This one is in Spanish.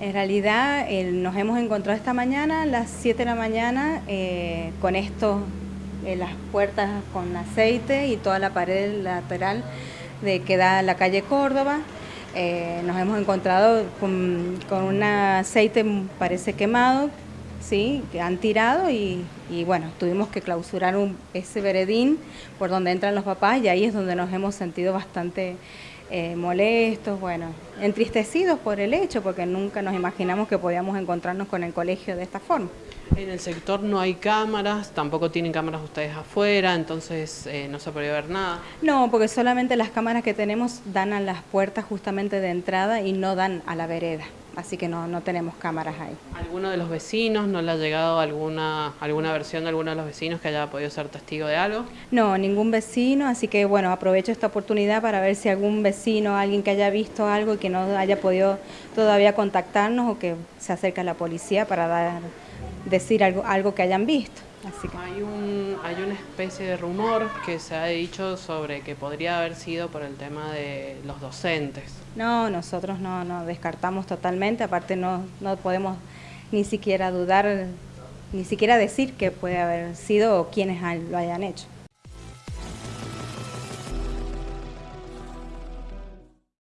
En realidad eh, nos hemos encontrado esta mañana a las 7 de la mañana eh, con esto, eh, las puertas con aceite y toda la pared lateral de que da la calle Córdoba. nos hemos encontrado con, un aceite parece quemado, ¿sí? que han tirado y, bueno, tuvimos que clausurar ese veredín por donde entran los papás y ahí es donde nos hemos sentido bastante eh, molestos, bueno, entristecidos por el hecho, porque nunca nos imaginamos que podíamos encontrarnos con el colegio de esta forma. En el sector no hay cámaras, tampoco tienen cámaras ustedes afuera, entonces eh, no se puede ver nada. No, porque solamente las cámaras que tenemos dan a las puertas justamente de entrada y no dan a la vereda así que no, no tenemos cámaras ahí. ¿Alguno de los vecinos no le ha llegado alguna, alguna versión de alguno de los vecinos que haya podido ser testigo de algo? No, ningún vecino, así que bueno, aprovecho esta oportunidad para ver si algún vecino, alguien que haya visto algo y que no haya podido todavía contactarnos o que se acerque a la policía para dar, decir algo, algo que hayan visto. Hay, un, hay una especie de rumor que se ha dicho sobre que podría haber sido por el tema de los docentes. No, nosotros no, no descartamos totalmente, aparte no, no podemos ni siquiera dudar, ni siquiera decir que puede haber sido o quienes lo hayan hecho.